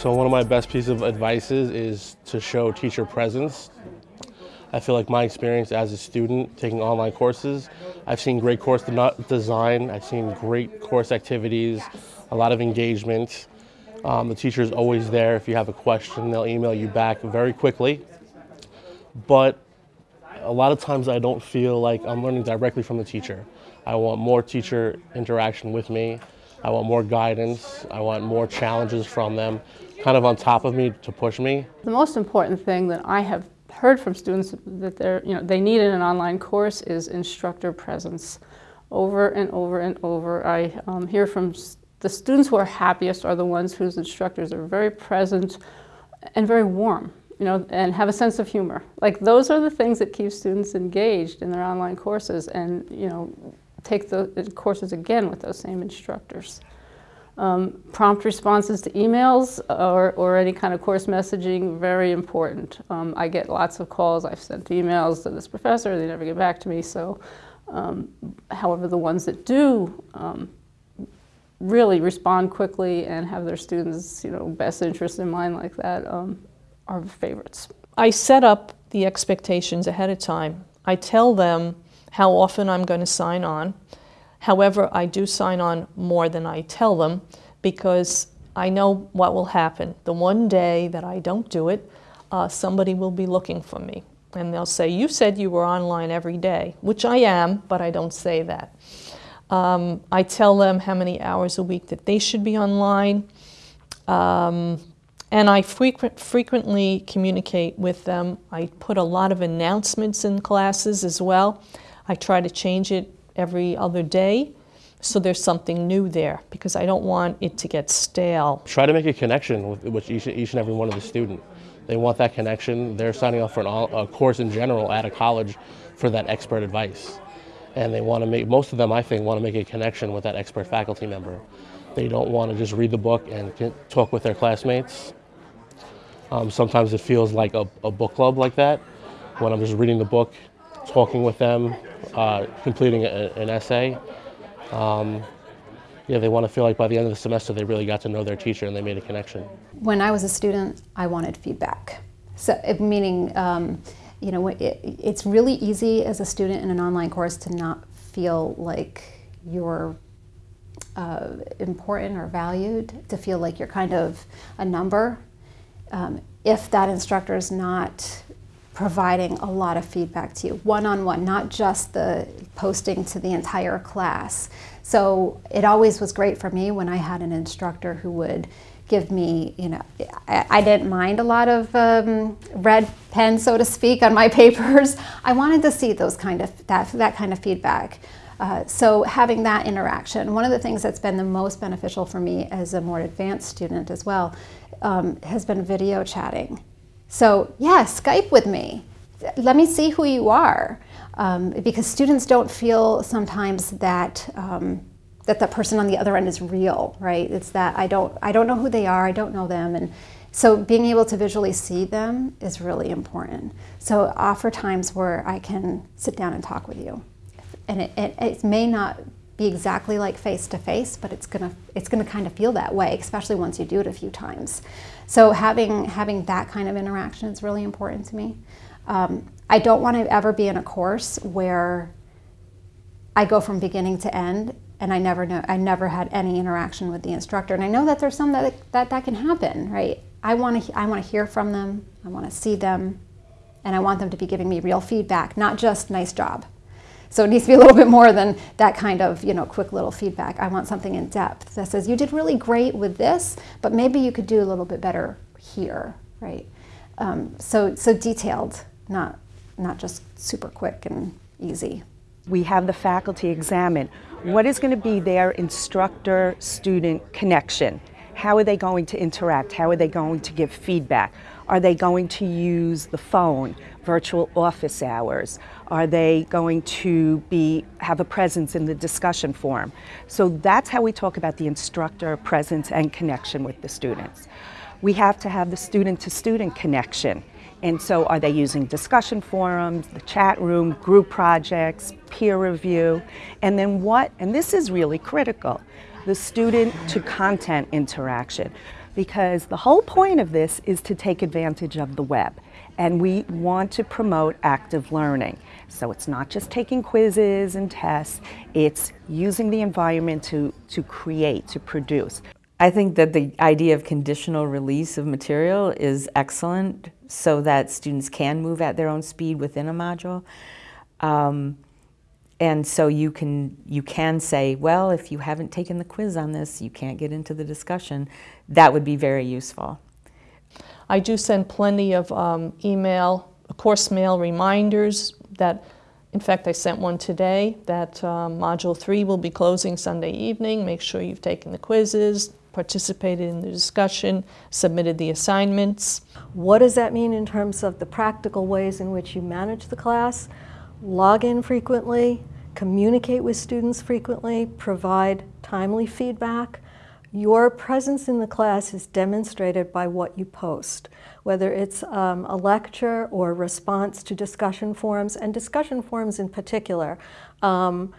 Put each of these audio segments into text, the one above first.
So one of my best pieces of advice is, to show teacher presence. I feel like my experience as a student taking online courses, I've seen great course design, I've seen great course activities, a lot of engagement. Um, the teacher is always there. If you have a question, they'll email you back very quickly. But a lot of times I don't feel like I'm learning directly from the teacher. I want more teacher interaction with me. I want more guidance. I want more challenges from them, kind of on top of me to push me. The most important thing that I have heard from students that they're, you know, they need in an online course is instructor presence. Over and over and over, I um, hear from the students who are happiest are the ones whose instructors are very present and very warm, you know, and have a sense of humor. Like those are the things that keep students engaged in their online courses and, you know, take the courses again with those same instructors. Um, prompt responses to emails or, or any kind of course messaging, very important. Um, I get lots of calls. I've sent emails to this professor. They never get back to me. So, um, however, the ones that do um, really respond quickly and have their students' you know, best interest in mind like that um, are favorites. I set up the expectations ahead of time. I tell them how often I'm going to sign on. However, I do sign on more than I tell them because I know what will happen. The one day that I don't do it, uh, somebody will be looking for me. And they'll say, you said you were online every day, which I am, but I don't say that. Um, I tell them how many hours a week that they should be online. Um, and I frequent, frequently communicate with them. I put a lot of announcements in classes as well. I try to change it every other day so there's something new there because I don't want it to get stale. Try to make a connection with, with each, each and every one of the student. They want that connection. They're signing up for a course in general at a college for that expert advice. And they want to make, most of them I think want to make a connection with that expert faculty member. They don't want to just read the book and talk with their classmates. Um, sometimes it feels like a, a book club like that when I'm just reading the book, talking with them, uh, completing a, an essay. Um, yeah, they want to feel like by the end of the semester they really got to know their teacher and they made a connection. When I was a student, I wanted feedback. So, meaning, um, you know, it, it's really easy as a student in an online course to not feel like you're uh, important or valued, to feel like you're kind of a number. Um, if that instructor is not providing a lot of feedback to you, one-on-one, -on -one, not just the posting to the entire class. So it always was great for me when I had an instructor who would give me, you know, I, I didn't mind a lot of um, red pen, so to speak, on my papers. I wanted to see those kind of, that, that kind of feedback. Uh, so having that interaction, one of the things that's been the most beneficial for me as a more advanced student as well, um, has been video chatting. So yeah, Skype with me. Let me see who you are. Um, because students don't feel sometimes that um, that the person on the other end is real, right? It's that I don't, I don't know who they are, I don't know them, and so being able to visually see them is really important. So offer times where I can sit down and talk with you, and it, it, it may not be exactly like face to face, but it's gonna it's gonna kind of feel that way, especially once you do it a few times. So having having that kind of interaction is really important to me. Um, I don't want to ever be in a course where I go from beginning to end and I never know I never had any interaction with the instructor. And I know that there's some that that, that can happen, right? I want to I want to hear from them. I want to see them, and I want them to be giving me real feedback, not just nice job. So it needs to be a little bit more than that kind of, you know, quick little feedback. I want something in depth that says, you did really great with this, but maybe you could do a little bit better here, right? Um, so, so detailed, not, not just super quick and easy. We have the faculty examine what is going to be their instructor-student connection. How are they going to interact? How are they going to give feedback? Are they going to use the phone, virtual office hours? Are they going to be have a presence in the discussion forum? So that's how we talk about the instructor presence and connection with the students. We have to have the student-to-student -student connection. And so are they using discussion forums, the chat room, group projects, peer review, and then what, and this is really critical, the student to content interaction. Because the whole point of this is to take advantage of the web. And we want to promote active learning. So it's not just taking quizzes and tests, it's using the environment to, to create, to produce. I think that the idea of conditional release of material is excellent so that students can move at their own speed within a module. Um, and so you can, you can say, well, if you haven't taken the quiz on this, you can't get into the discussion. That would be very useful. I do send plenty of um, email, course mail reminders that, in fact, I sent one today that um, Module 3 will be closing Sunday evening. Make sure you've taken the quizzes, participated in the discussion, submitted the assignments. What does that mean in terms of the practical ways in which you manage the class? Log in frequently, communicate with students frequently, provide timely feedback. Your presence in the class is demonstrated by what you post, whether it's um, a lecture or response to discussion forums, and discussion forums in particular. Um,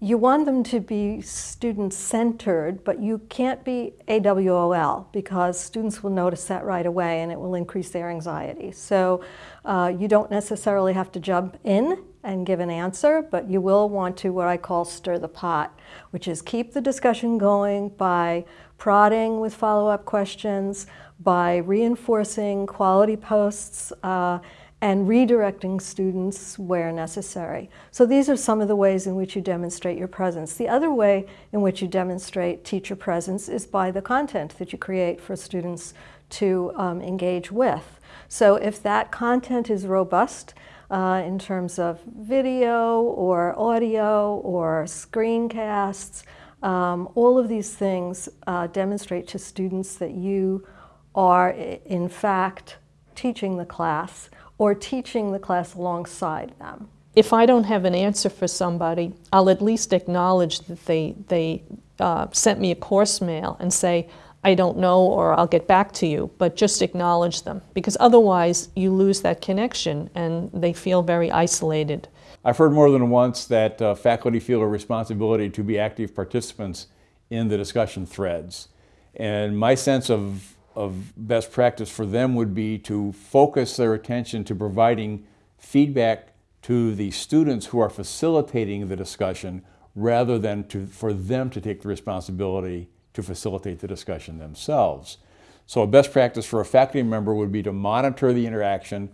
you want them to be student-centered, but you can't be AWOL because students will notice that right away and it will increase their anxiety. So uh, you don't necessarily have to jump in and give an answer, but you will want to what I call stir the pot, which is keep the discussion going by prodding with follow-up questions, by reinforcing quality posts, uh, and redirecting students where necessary. So these are some of the ways in which you demonstrate your presence. The other way in which you demonstrate teacher presence is by the content that you create for students to um, engage with. So if that content is robust, uh, in terms of video or audio or screencasts. Um, all of these things uh, demonstrate to students that you are in fact teaching the class or teaching the class alongside them. If I don't have an answer for somebody, I'll at least acknowledge that they, they uh, sent me a course mail and say, I don't know or I'll get back to you, but just acknowledge them because otherwise you lose that connection and they feel very isolated. I've heard more than once that uh, faculty feel a responsibility to be active participants in the discussion threads. And my sense of, of best practice for them would be to focus their attention to providing feedback to the students who are facilitating the discussion rather than to, for them to take the responsibility to facilitate the discussion themselves. So a best practice for a faculty member would be to monitor the interaction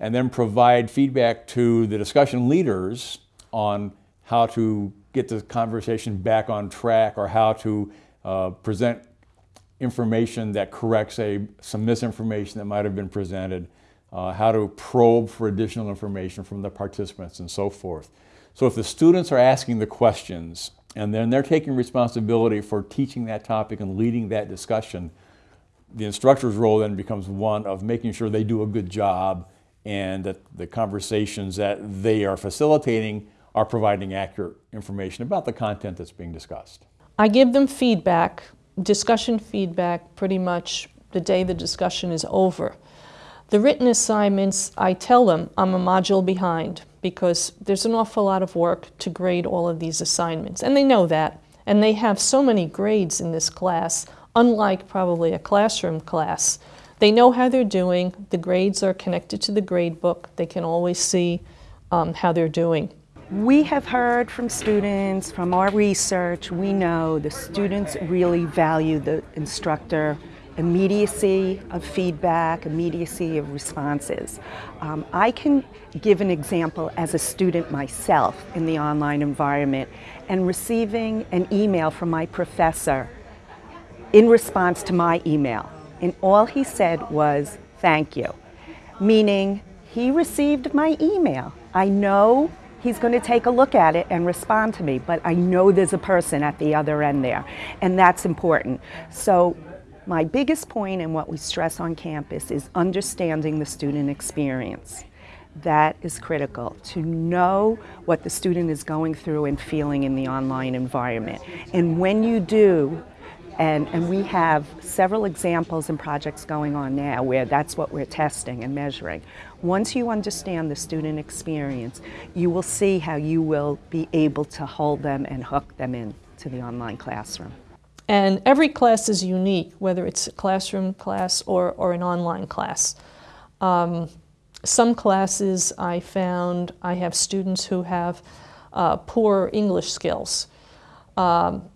and then provide feedback to the discussion leaders on how to get the conversation back on track or how to uh, present information that corrects a, some misinformation that might have been presented, uh, how to probe for additional information from the participants and so forth. So if the students are asking the questions and then they're taking responsibility for teaching that topic and leading that discussion. The instructor's role then becomes one of making sure they do a good job and that the conversations that they are facilitating are providing accurate information about the content that's being discussed. I give them feedback, discussion feedback, pretty much the day the discussion is over. The written assignments, I tell them I'm a module behind because there's an awful lot of work to grade all of these assignments. And they know that. And they have so many grades in this class, unlike probably a classroom class. They know how they're doing. The grades are connected to the grade book. They can always see um, how they're doing. We have heard from students, from our research, we know the students really value the instructor immediacy of feedback, immediacy of responses. Um, I can give an example as a student myself in the online environment and receiving an email from my professor in response to my email. And all he said was, thank you, meaning he received my email. I know he's going to take a look at it and respond to me, but I know there's a person at the other end there, and that's important. So my biggest point and what we stress on campus is understanding the student experience. That is critical, to know what the student is going through and feeling in the online environment. And when you do, and, and we have several examples and projects going on now where that's what we're testing and measuring. Once you understand the student experience, you will see how you will be able to hold them and hook them in to the online classroom. And every class is unique, whether it's a classroom class or, or an online class. Um, some classes I found I have students who have uh, poor English skills. Um,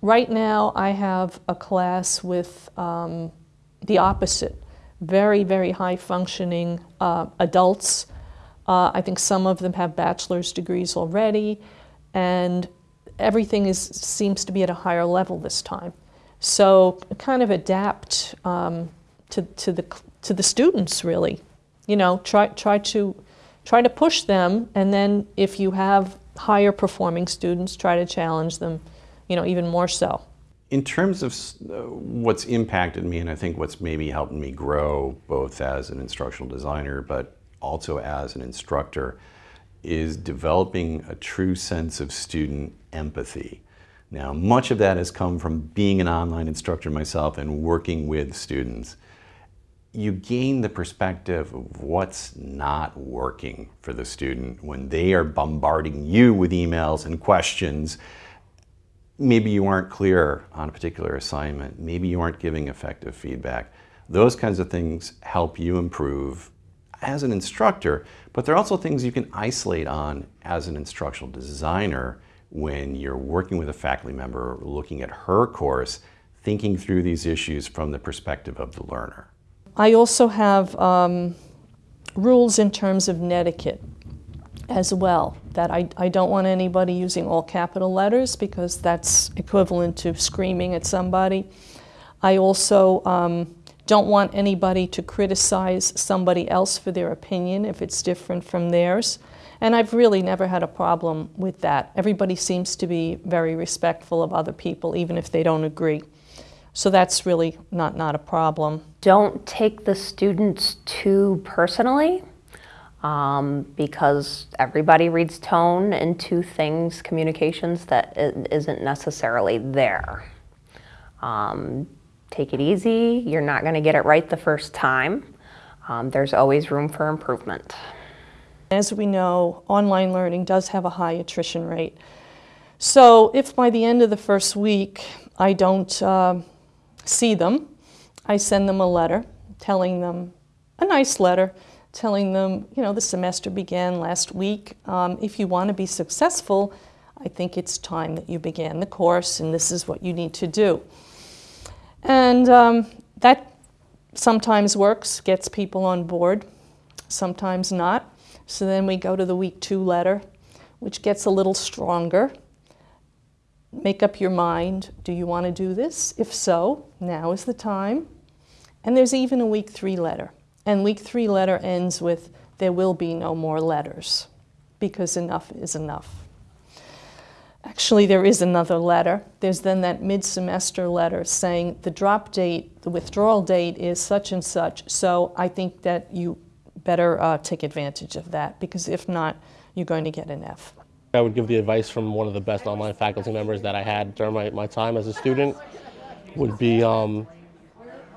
right now I have a class with um, the opposite, very, very high functioning uh, adults. Uh, I think some of them have bachelor's degrees already, and everything is, seems to be at a higher level this time. So kind of adapt um, to, to, the, to the students, really. You know, try, try, to, try to push them, and then if you have higher performing students, try to challenge them, you know, even more so. In terms of uh, what's impacted me, and I think what's maybe helped me grow both as an instructional designer, but also as an instructor, is developing a true sense of student empathy. Now, much of that has come from being an online instructor myself and working with students. You gain the perspective of what's not working for the student when they are bombarding you with emails and questions. Maybe you aren't clear on a particular assignment. Maybe you aren't giving effective feedback. Those kinds of things help you improve as an instructor, but there are also things you can isolate on as an instructional designer when you're working with a faculty member, looking at her course, thinking through these issues from the perspective of the learner. I also have um, rules in terms of netiquette as well, that I, I don't want anybody using all capital letters because that's equivalent to screaming at somebody. I also um, don't want anybody to criticize somebody else for their opinion if it's different from theirs. And I've really never had a problem with that. Everybody seems to be very respectful of other people, even if they don't agree. So that's really not, not a problem. Don't take the students too personally um, because everybody reads tone into things, communications that isn't necessarily there. Um, take it easy. You're not going to get it right the first time. Um, there's always room for improvement. As we know, online learning does have a high attrition rate. So if by the end of the first week I don't uh, see them, I send them a letter telling them, a nice letter, telling them, you know, the semester began last week. Um, if you want to be successful, I think it's time that you began the course and this is what you need to do. And um, that sometimes works, gets people on board, sometimes not. So then we go to the week two letter, which gets a little stronger. Make up your mind. Do you want to do this? If so, now is the time. And there's even a week three letter. And week three letter ends with, there will be no more letters because enough is enough. Actually, there is another letter. There's then that mid-semester letter saying the drop date, the withdrawal date is such and such, so I think that you better uh, take advantage of that because if not, you're going to get an F. I would give the advice from one of the best online faculty members that I had during my, my time as a student would be um,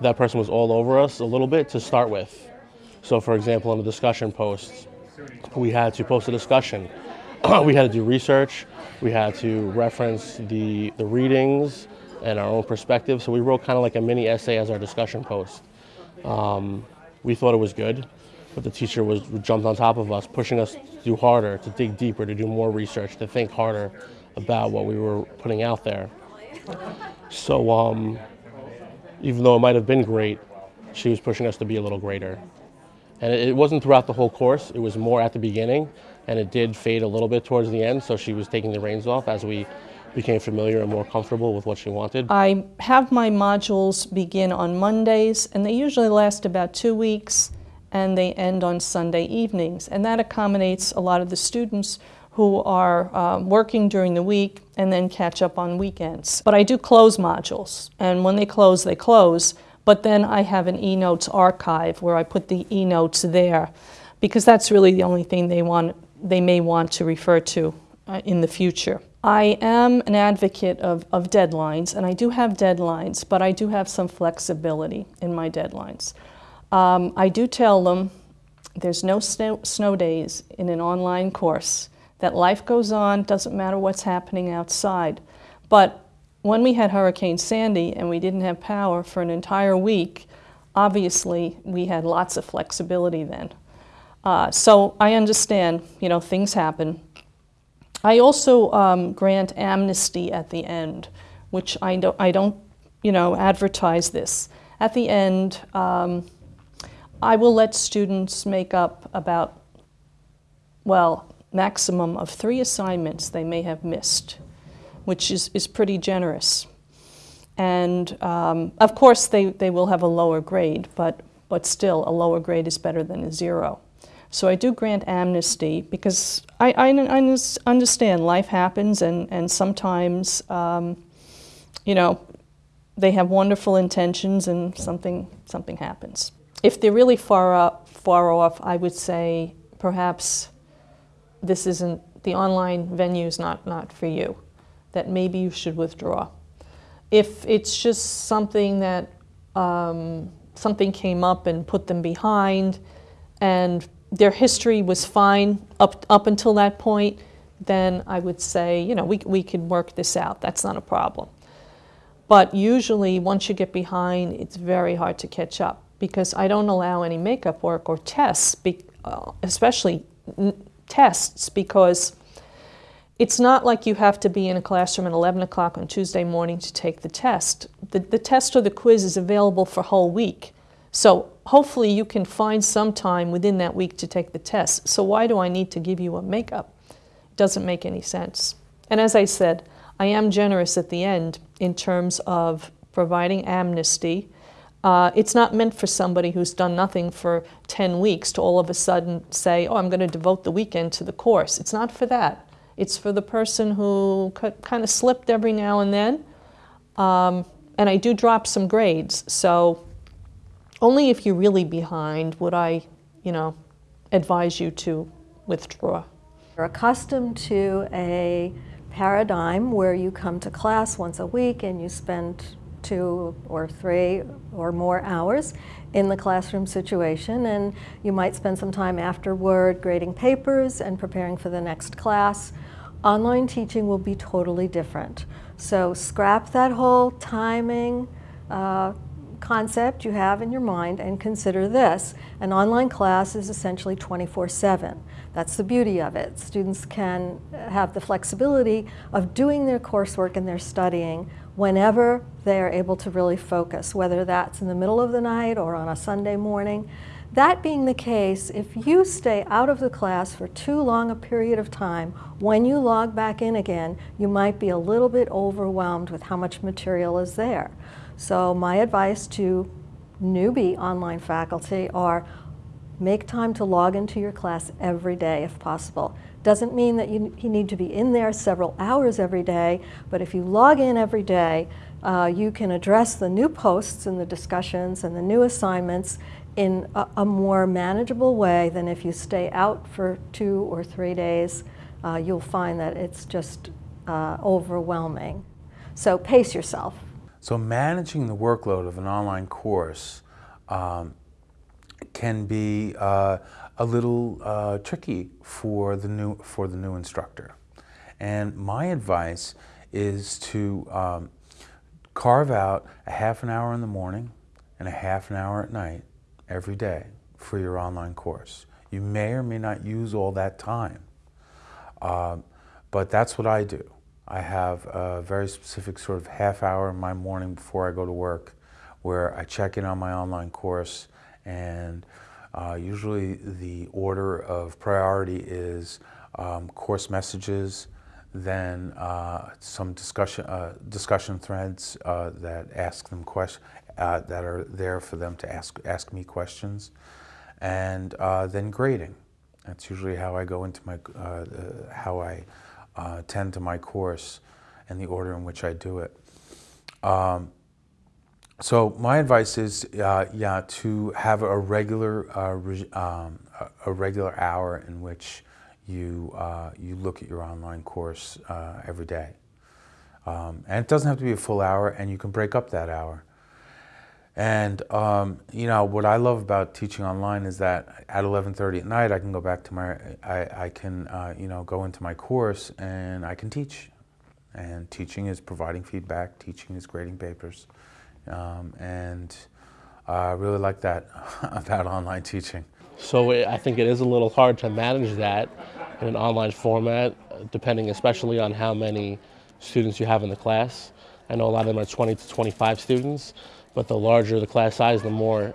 that person was all over us a little bit to start with. So for example, in the discussion posts, we had to post a discussion. we had to do research. We had to reference the, the readings and our own perspective. So we wrote kind of like a mini essay as our discussion post. Um, we thought it was good, but the teacher was jumped on top of us, pushing us to do harder, to dig deeper, to do more research, to think harder about what we were putting out there. So um, even though it might have been great, she was pushing us to be a little greater. And it, it wasn't throughout the whole course, it was more at the beginning and it did fade a little bit towards the end. So she was taking the reins off as we became familiar and more comfortable with what she wanted. I have my modules begin on Mondays, and they usually last about two weeks, and they end on Sunday evenings. And that accommodates a lot of the students who are um, working during the week and then catch up on weekends. But I do close modules, and when they close, they close. But then I have an eNotes archive where I put the eNotes there because that's really the only thing they want they may want to refer to uh, in the future. I am an advocate of, of deadlines, and I do have deadlines, but I do have some flexibility in my deadlines. Um, I do tell them there's no snow, snow days in an online course, that life goes on, doesn't matter what's happening outside. But when we had Hurricane Sandy and we didn't have power for an entire week, obviously we had lots of flexibility then. Uh, so I understand, you know, things happen. I also um, grant amnesty at the end, which I don't, I don't, you know, advertise this. At the end, um, I will let students make up about, well, maximum of three assignments they may have missed, which is, is pretty generous. And um, of course, they, they will have a lower grade, but, but still, a lower grade is better than a zero. So I do grant amnesty because I, I, I understand life happens and, and sometimes, um, you know, they have wonderful intentions and something, something happens. If they're really far, up, far off, I would say perhaps this isn't, the online venue is not, not for you, that maybe you should withdraw. If it's just something that um, something came up and put them behind and their history was fine up, up until that point, then I would say, you know, we, we can work this out. That's not a problem. But usually, once you get behind, it's very hard to catch up because I don't allow any makeup work or tests, uh, especially tests, because it's not like you have to be in a classroom at 11 o'clock on Tuesday morning to take the test. The, the test or the quiz is available for a whole week. So hopefully you can find some time within that week to take the test. So why do I need to give you a makeup? It doesn't make any sense. And as I said, I am generous at the end in terms of providing amnesty. Uh, it's not meant for somebody who's done nothing for 10 weeks to all of a sudden say, oh, I'm going to devote the weekend to the course. It's not for that. It's for the person who kind of slipped every now and then. Um, and I do drop some grades. So only if you're really behind would I, you know, advise you to withdraw. You're accustomed to a paradigm where you come to class once a week and you spend two or three or more hours in the classroom situation and you might spend some time afterward grading papers and preparing for the next class. Online teaching will be totally different. So scrap that whole timing, uh, concept you have in your mind and consider this. An online class is essentially 24-7. That's the beauty of it. Students can have the flexibility of doing their coursework and their studying whenever they are able to really focus, whether that's in the middle of the night or on a Sunday morning. That being the case, if you stay out of the class for too long a period of time, when you log back in again, you might be a little bit overwhelmed with how much material is there. So my advice to newbie online faculty are make time to log into your class every day if possible. Doesn't mean that you, you need to be in there several hours every day, but if you log in every day, uh, you can address the new posts and the discussions and the new assignments in a, a more manageable way than if you stay out for two or three days. Uh, you'll find that it's just uh, overwhelming. So pace yourself. So managing the workload of an online course um, can be uh, a little uh, tricky for the new for the new instructor. And my advice is to um, carve out a half an hour in the morning and a half an hour at night every day for your online course. You may or may not use all that time, uh, but that's what I do. I have a very specific sort of half hour in my morning before I go to work where I check in on my online course and uh, usually the order of priority is um, course messages, then uh, some discussion, uh, discussion threads uh, that ask them questions, uh, that are there for them to ask, ask me questions, and uh, then grading. That's usually how I go into my, how I uh, tend to my course and the order in which I do it. Um, so my advice is, uh, yeah, to have a regular, uh, um, a regular hour in which you uh, you look at your online course uh, every day, um, and it doesn't have to be a full hour, and you can break up that hour. And um, you know what I love about teaching online is that at 11:30 at night I can go back to my I, I can uh, you know go into my course and I can teach, And teaching is providing feedback, teaching is grading papers. Um, and I really like that about online teaching. So I think it is a little hard to manage that in an online format, depending especially on how many students you have in the class. I know a lot of them are 20 to 25 students, but the larger the class size, the more,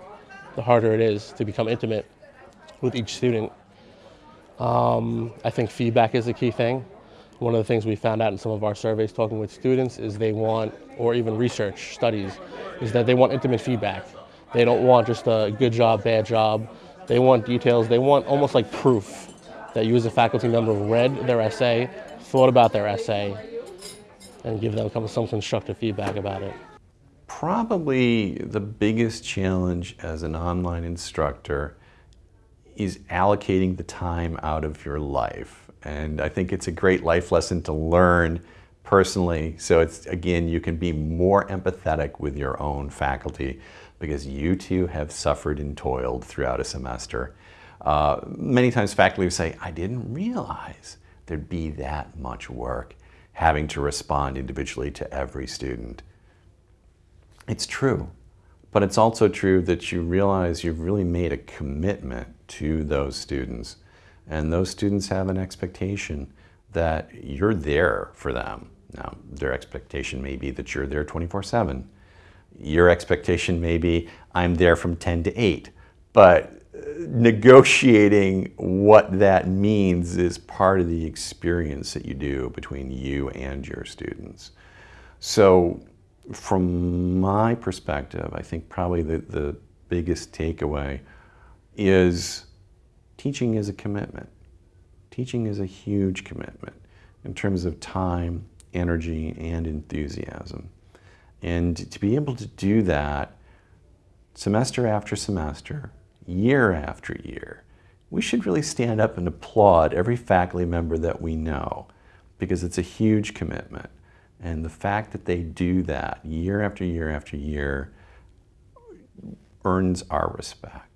the harder it is to become intimate with each student. Um, I think feedback is a key thing. One of the things we found out in some of our surveys talking with students is they want, or even research studies, is that they want intimate feedback. They don't want just a good job, bad job. They want details. They want almost like proof that you as a faculty member read their essay, thought about their essay, and give them some constructive feedback about it. Probably the biggest challenge as an online instructor is allocating the time out of your life. And I think it's a great life lesson to learn personally. So it's, again, you can be more empathetic with your own faculty because you too have suffered and toiled throughout a semester. Uh, many times faculty will say, I didn't realize there'd be that much work having to respond individually to every student. It's true, but it's also true that you realize you've really made a commitment to those students. And those students have an expectation that you're there for them. Now, their expectation may be that you're there 24 7. Your expectation may be, I'm there from 10 to 8. But uh, negotiating what that means is part of the experience that you do between you and your students. So, from my perspective, I think probably the, the biggest takeaway is teaching is a commitment. Teaching is a huge commitment in terms of time, energy, and enthusiasm. And to be able to do that semester after semester, year after year, we should really stand up and applaud every faculty member that we know because it's a huge commitment. And the fact that they do that year after year after year earns our respect.